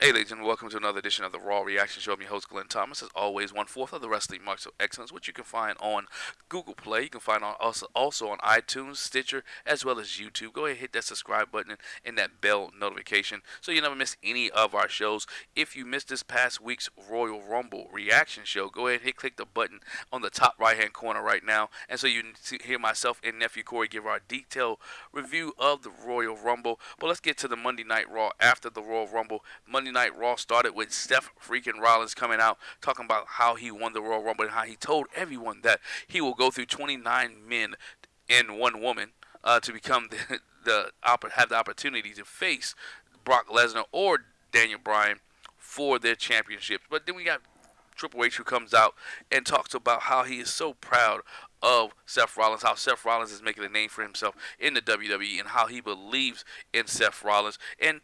Hey, ladies and welcome to another edition of the Raw Reaction Show. I'm your host, Glenn Thomas. As always, one fourth of the wrestling marks of excellence, which you can find on Google Play. You can find on also, also on iTunes, Stitcher, as well as YouTube. Go ahead and hit that subscribe button and that bell notification so you never miss any of our shows. If you missed this past week's Royal Rumble reaction show, go ahead and hit click the button on the top right hand corner right now. And so you can hear myself and nephew Corey give our detailed review of the Royal Rumble. But let's get to the Monday Night Raw after the Royal Rumble. Monday Night Raw started with Seth freaking Rollins coming out talking about how he won the Royal Rumble and how he told everyone that he will go through 29 men and one woman uh, to become the, the have the opportunity to face Brock Lesnar or Daniel Bryan for their championships. But then we got Triple H who comes out and talks about how he is so proud of Seth Rollins, how Seth Rollins is making a name for himself in the WWE, and how he believes in Seth Rollins. And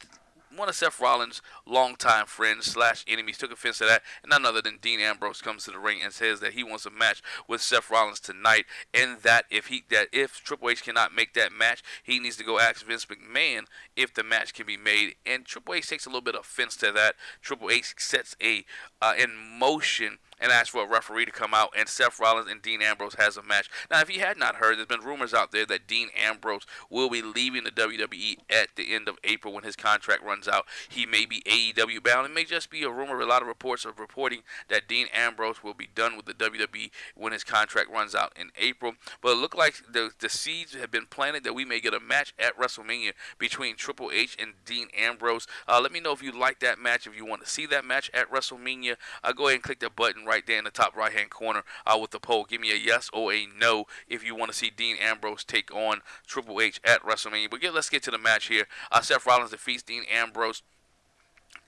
one of Seth Rollins' longtime friends slash enemies took offense to that, and none other than Dean Ambrose comes to the ring and says that he wants a match with Seth Rollins tonight, and that if he that if Triple H cannot make that match, he needs to go ask Vince McMahon if the match can be made. And Triple H takes a little bit of offense to that. Triple H sets a uh, in motion and asked for a referee to come out, and Seth Rollins and Dean Ambrose has a match. Now, if you had not heard, there's been rumors out there that Dean Ambrose will be leaving the WWE at the end of April when his contract runs out. He may be AEW bound. It may just be a rumor. A lot of reports are reporting that Dean Ambrose will be done with the WWE when his contract runs out in April. But it looked like the, the seeds have been planted that we may get a match at WrestleMania between Triple H and Dean Ambrose. Uh, let me know if you like that match. If you want to see that match at WrestleMania, uh, go ahead and click the button right there in the top right hand corner uh, with the poll. Give me a yes or a no if you want to see Dean Ambrose take on Triple H at WrestleMania. But yeah, let's get to the match here. Uh, Seth Rollins defeats Dean Ambrose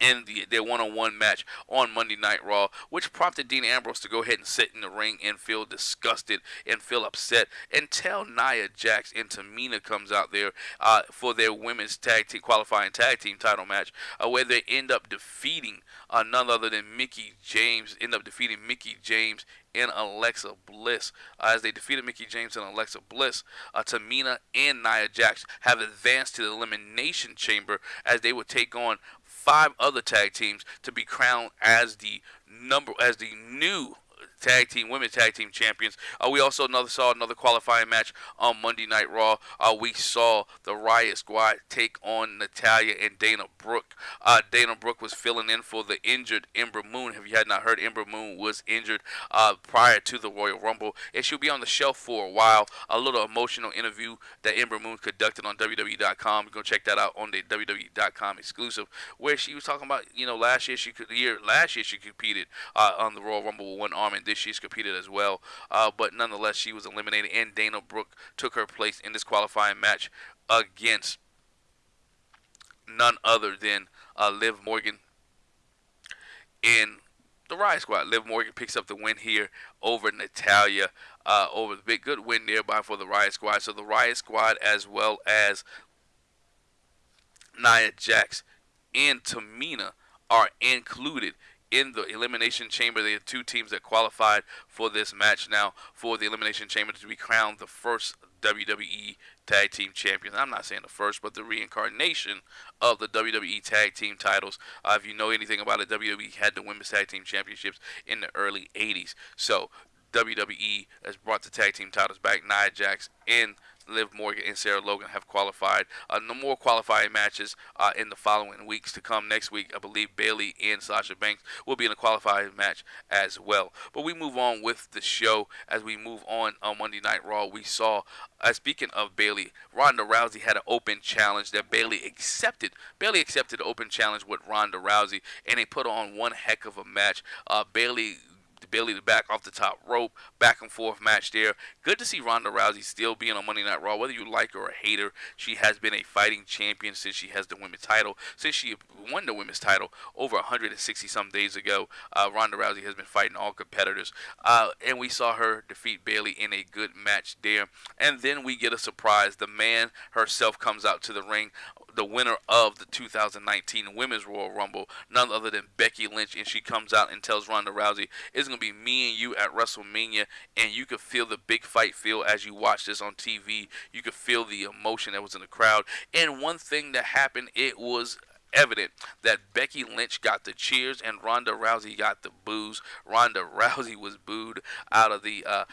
in the, their one-on-one match on Monday Night Raw, which prompted Dean Ambrose to go ahead and sit in the ring and feel disgusted and feel upset until Nia Jax and Tamina comes out there uh, for their women's tag team qualifying tag team title match, uh, where they end up defeating uh, none other than Mickie James, end up defeating Mickie James and Alexa Bliss. Uh, as they defeated Mickie James and Alexa Bliss, uh, Tamina and Nia Jax have advanced to the Elimination Chamber as they would take on five other tag teams to be crowned as the number as the new tag team, women's tag team champions. Uh, we also another saw another qualifying match on Monday Night Raw. Uh, we saw the Riot Squad take on Natalya and Dana Brooke. Uh, Dana Brooke was filling in for the injured Ember Moon. If you had not heard, Ember Moon was injured uh, prior to the Royal Rumble, and she'll be on the shelf for a while. A little emotional interview that Ember Moon conducted on WWE.com. Can check that out on the WWE.com exclusive, where she was talking about you know last year she could year last year she competed uh, on the Royal Rumble with one arm and this she's competed as well. Uh, but nonetheless, she was eliminated, and Dana Brooke took her place in this qualifying match against none other than uh, Liv Morgan in the Riot Squad. Liv Morgan picks up the win here over Natalya. Uh, over the big good win nearby for the Riot Squad. So the Riot Squad as well as Nia Jax and Tamina are included in the Elimination Chamber. Are two teams that qualified for this match now for the Elimination Chamber to be crowned the first WWE Tag Team Champions. I'm not saying the first, but the reincarnation of the WWE Tag Team titles. Uh, if you know anything about it, WWE had the Women's Tag Team Championships in the early 80s. So WWE has brought the tag team titles back. Nia Jax and Liv Morgan and Sarah Logan have qualified. Uh, no more qualifying matches uh, in the following weeks to come. Next week, I believe Bayley and Sasha Banks will be in a qualifying match as well. But we move on with the show as we move on on Monday Night Raw. We saw, uh, speaking of Bayley, Ronda Rousey had an open challenge that Bayley accepted. Bayley accepted the open challenge with Ronda Rousey, and they put on one heck of a match. Uh, Bayley to back off the top rope, back and forth match there. Good to see Ronda Rousey still being on Monday Night Raw. Whether you like her or hate her, she has been a fighting champion since she has the women's title. Since she won the women's title over 160 some days ago, uh, Ronda Rousey has been fighting all competitors. Uh, and we saw her defeat Bayley in a good match there. And then we get a surprise. The man herself comes out to the ring the winner of the 2019 Women's Royal Rumble, none other than Becky Lynch, and she comes out and tells Ronda Rousey, "It's gonna be me and you at WrestleMania," and you could feel the big fight feel as you watch this on TV. You could feel the emotion that was in the crowd. And one thing that happened, it was evident that Becky Lynch got the cheers and Ronda Rousey got the boos. Ronda Rousey was booed out of the uh,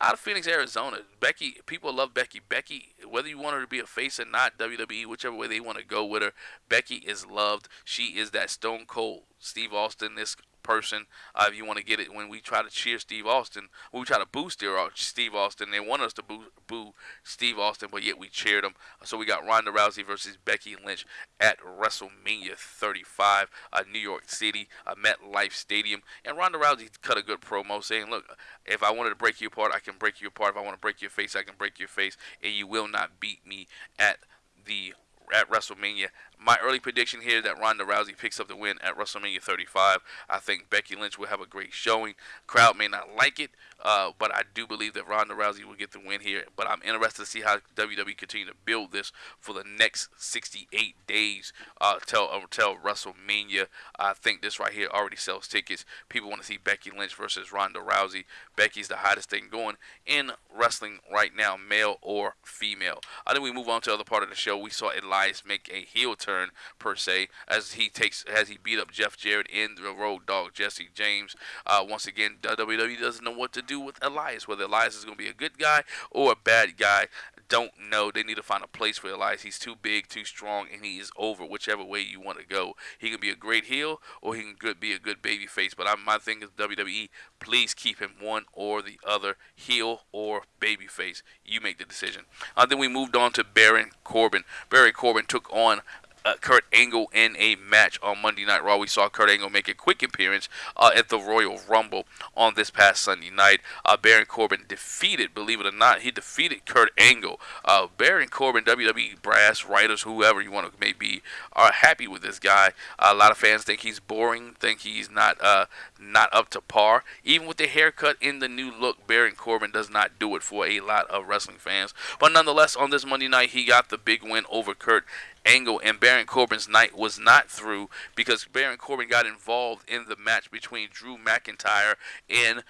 out of Phoenix, Arizona. Becky, people love Becky. Becky, whether you want her to be a face or not, WWE, whichever way they want to go with her, Becky is loved. She is that Stone Cold Steve Austin this person. Uh, if you want to get it, when we try to cheer Steve Austin, we try to boo Steve Austin. They want us to boo, boo Steve Austin, but yet we cheered him. So we got Ronda Rousey versus Becky Lynch at WrestleMania 35, uh, New York City, uh, MetLife Stadium. And Ronda Rousey cut a good promo saying, "Look, if I wanted to break you apart, I can break you apart. If I want to break your face, I can break your face, and you will not beat me at the at WrestleMania. My early prediction here that Ronda Rousey picks up the win at WrestleMania 35. I think Becky Lynch will have a great showing. Crowd may not like it, uh, but I do believe that Ronda Rousey will get the win here. But I'm interested to see how WWE continue to build this for the next 68 days uh, till uh, till WrestleMania. I think this right here already sells tickets. People want to see Becky Lynch versus Ronda Rousey. Becky's the hottest thing going in wrestling right now, male or female. I think we move on to the other part of the show. We saw Elias make a heel turn per se as he takes as he beat up Jeff Jarrett in the Road Dogg Jesse James. Uh, once again, WWE doesn't know what to do with Elias. Whether Elias is going to be a good guy or a bad guy, don't know. They need to find a place for Elias. He's too big, too strong, and he is over. Whichever way you want to go, he can be a great heel or he can be a good baby face. But I, my thing is WWE, please keep him one or the other, heel or baby face. You make the decision. Uh, then we moved on to Baron Corbin. Baron Corbin took on uh, Kurt Angle in a match on Monday Night Raw. We saw Kurt Angle make a quick appearance uh, at the Royal Rumble on this past Sunday night. Uh, Baron Corbin defeated, believe it or not, he defeated Kurt Angle. Uh, Baron Corbin, WWE brass, writers, whoever you want to may be, are happy with this guy. a lot of fans think he's boring, think he's not uh, not up to par. Even with the haircut in the new look, Baron Corbin does not do it for a lot of wrestling fans. But nonetheless, on this Monday night, he got the big win over Kurt Angle and Baron Corbin's night was not through because Baron Corbin got involved in the match between Drew McIntyre and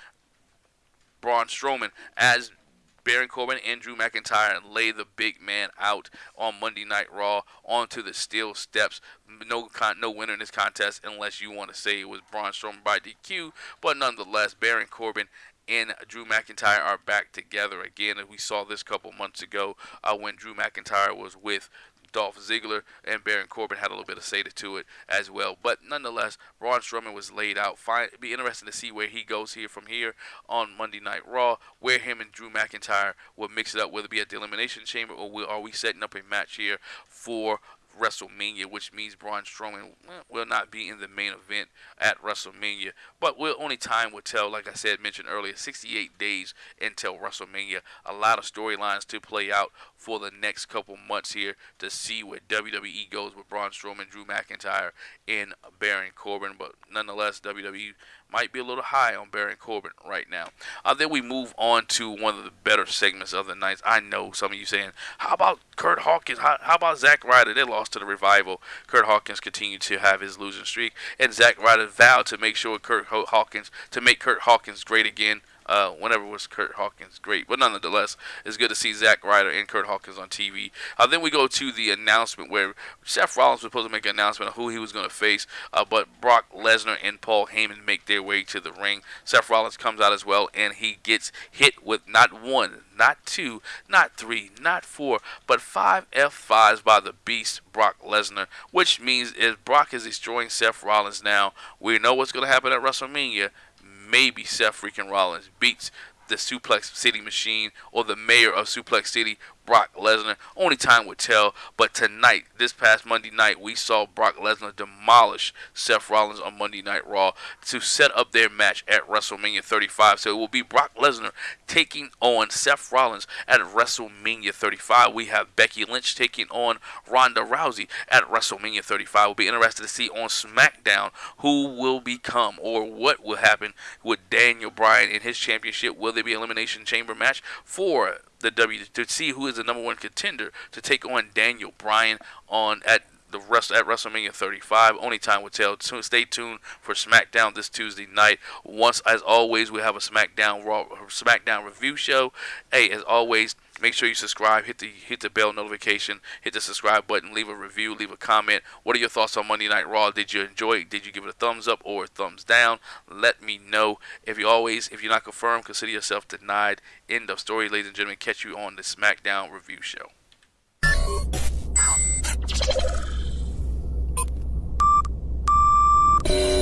Braun Strowman as Baron Corbin and Drew McIntyre lay the big man out on Monday Night Raw onto the steel steps. No con- no winner in this contest unless you want to say it was Braun Strowman by DQ, but nonetheless, Baron Corbin and Drew McIntyre are back together again. We saw this couple months ago uh, when Drew McIntyre was with Dolph Ziggler and Baron Corbin had a little bit of say to it as well. But nonetheless, Braun Strowman was laid out. Fine, it'd be interesting to see where he goes here from here on Monday Night Raw, where him and Drew McIntyre will mix it up, whether it be at the Elimination Chamber or are we setting up a match here for WrestleMania, which means Braun Strowman will not be in the main event at WrestleMania. But we'll, only time will tell. Like I said, mentioned earlier, 68 days until WrestleMania. A lot of storylines to play out for the next couple months here to see where WWE goes with Braun Strowman, Drew McIntyre, and Baron Corbin. But nonetheless, WWE might be a little high on Baron Corbin right now. Uh, then we move on to one of the better segments of the night. I know some of you saying, how about Curt Hawkins? How, how about Zack Ryder? They lost to the Revival. Curt Hawkins continued to have his losing streak, and Zack Ryder vowed to make sure Curt Hawkins, to make Curt Hawkins great again uh, whenever was Curt Hawkins great. But nonetheless, it's good to see Zack Ryder and Curt Hawkins on TV. Uh, then we go to the announcement where Seth Rollins was supposed to make an announcement of who he was going to face, uh, but Brock Lesnar and Paul Heyman make their way to the ring. Seth Rollins comes out as well, and he gets hit with not one, not two, not three, not four, but five F5s by the beast Brock Lesnar, which means if Brock is destroying Seth Rollins now, we know what's going to happen at WrestleMania maybe Seth freaking Rollins beats the Suplex City Machine or the mayor of Suplex City Brock Lesnar. Only time would tell. But tonight, this past Monday night, we saw Brock Lesnar demolish Seth Rollins on Monday Night Raw to set up their match at WrestleMania 35. So it will be Brock Lesnar taking on Seth Rollins at WrestleMania 35. We have Becky Lynch taking on Ronda Rousey at WrestleMania 35. We'll be interested to see on SmackDown who will become or what will happen with Daniel Bryan in his championship. Will there be elimination chamber match for the W to see who is the number one contender to take on Daniel Bryan on at the rest at WrestleMania 35. Only time will tell. Stay tuned for SmackDown this Tuesday night. Once, as always, we have a SmackDown Raw SmackDown review show. Hey, as always, make sure you subscribe. Hit the hit the bell notification. Hit the subscribe button. Leave a review. Leave a comment. What are your thoughts on Monday Night Raw? Did you enjoy it? Did you give it a thumbs up or a thumbs down? Let me know. If you always, if you're not confirmed, consider yourself denied. End of story, ladies and gentlemen. Catch you on the SmackDown review show. you